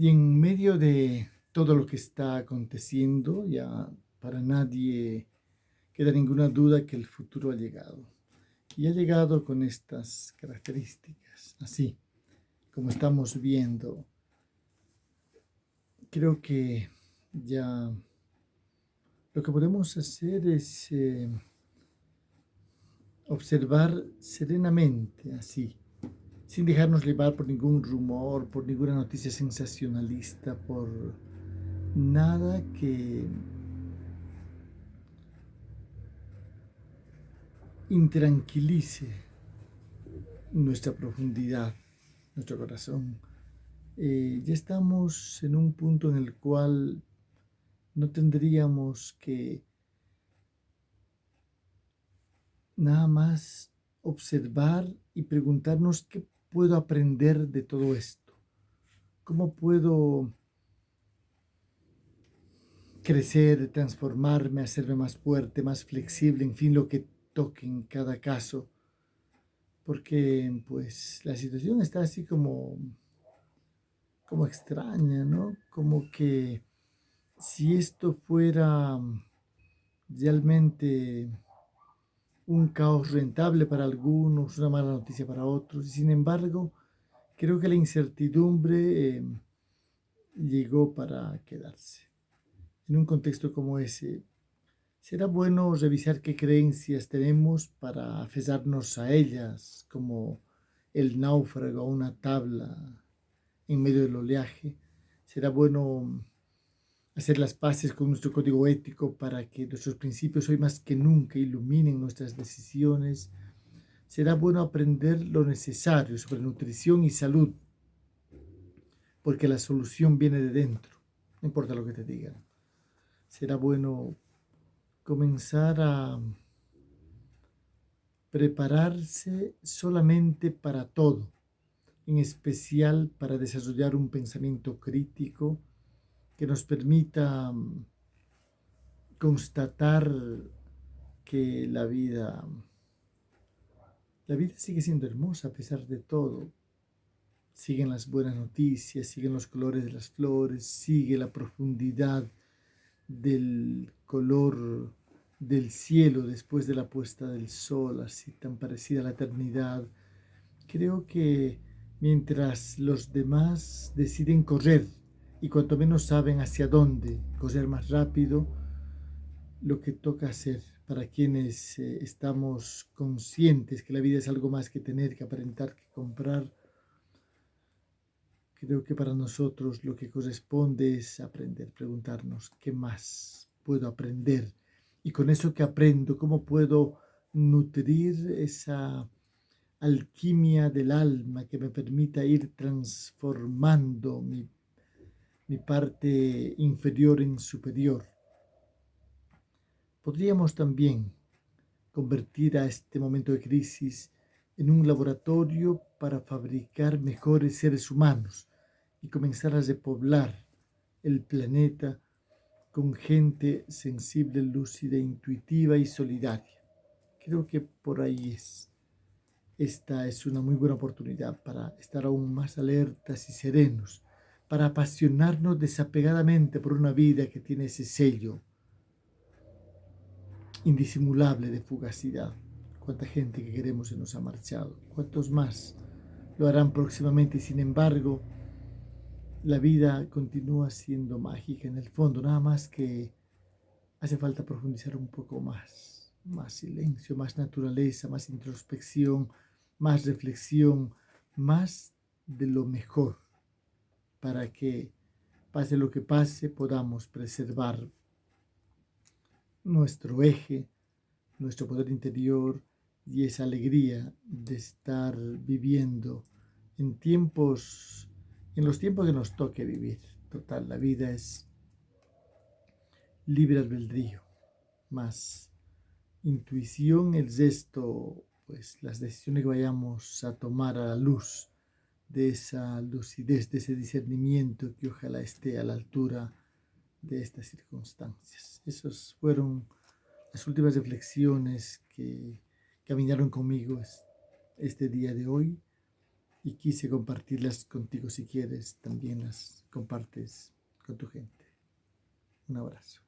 Y en medio de todo lo que está aconteciendo, ya para nadie queda ninguna duda que el futuro ha llegado. Y ha llegado con estas características, así como estamos viendo. Creo que ya lo que podemos hacer es eh, observar serenamente, así, sin dejarnos llevar por ningún rumor, por ninguna noticia sensacionalista, por nada que intranquilice nuestra profundidad, nuestro corazón. Eh, ya estamos en un punto en el cual no tendríamos que nada más observar y preguntarnos qué puedo aprender de todo esto? ¿Cómo puedo crecer, transformarme, hacerme más fuerte, más flexible, en fin, lo que toque en cada caso? Porque pues la situación está así como, como extraña, ¿no? Como que si esto fuera realmente un caos rentable para algunos, una mala noticia para otros. Y sin embargo, creo que la incertidumbre eh, llegó para quedarse. En un contexto como ese, será bueno revisar qué creencias tenemos para aferrarnos a ellas, como el náufrago a una tabla en medio del oleaje. Será bueno hacer las paces con nuestro código ético para que nuestros principios hoy más que nunca iluminen nuestras decisiones. Será bueno aprender lo necesario sobre nutrición y salud, porque la solución viene de dentro, no importa lo que te digan. Será bueno comenzar a prepararse solamente para todo, en especial para desarrollar un pensamiento crítico, que nos permita mm, constatar que la vida, la vida sigue siendo hermosa a pesar de todo. Siguen las buenas noticias, siguen los colores de las flores, sigue la profundidad del color del cielo después de la puesta del sol, así tan parecida a la eternidad. Creo que mientras los demás deciden correr y cuanto menos saben hacia dónde correr más rápido, lo que toca hacer para quienes eh, estamos conscientes que la vida es algo más que tener, que aparentar, que comprar. Creo que para nosotros lo que corresponde es aprender, preguntarnos qué más puedo aprender y con eso que aprendo, cómo puedo nutrir esa alquimia del alma que me permita ir transformando mi mi parte inferior en superior. Podríamos también convertir a este momento de crisis en un laboratorio para fabricar mejores seres humanos y comenzar a repoblar el planeta con gente sensible, lúcida, intuitiva y solidaria. Creo que por ahí es. Esta es una muy buena oportunidad para estar aún más alertas y serenos para apasionarnos desapegadamente por una vida que tiene ese sello indisimulable de fugacidad. Cuánta gente que queremos se nos ha marchado, cuántos más lo harán próximamente y sin embargo la vida continúa siendo mágica en el fondo, nada más que hace falta profundizar un poco más, más silencio, más naturaleza, más introspección, más reflexión, más de lo mejor para que, pase lo que pase, podamos preservar nuestro eje, nuestro poder interior y esa alegría de estar viviendo en tiempos, en los tiempos que nos toque vivir. Total, la vida es libre albedrío, más intuición, el resto, pues las decisiones que vayamos a tomar a la luz de esa lucidez, de ese discernimiento que ojalá esté a la altura de estas circunstancias. Esas fueron las últimas reflexiones que caminaron conmigo este día de hoy y quise compartirlas contigo si quieres, también las compartes con tu gente. Un abrazo.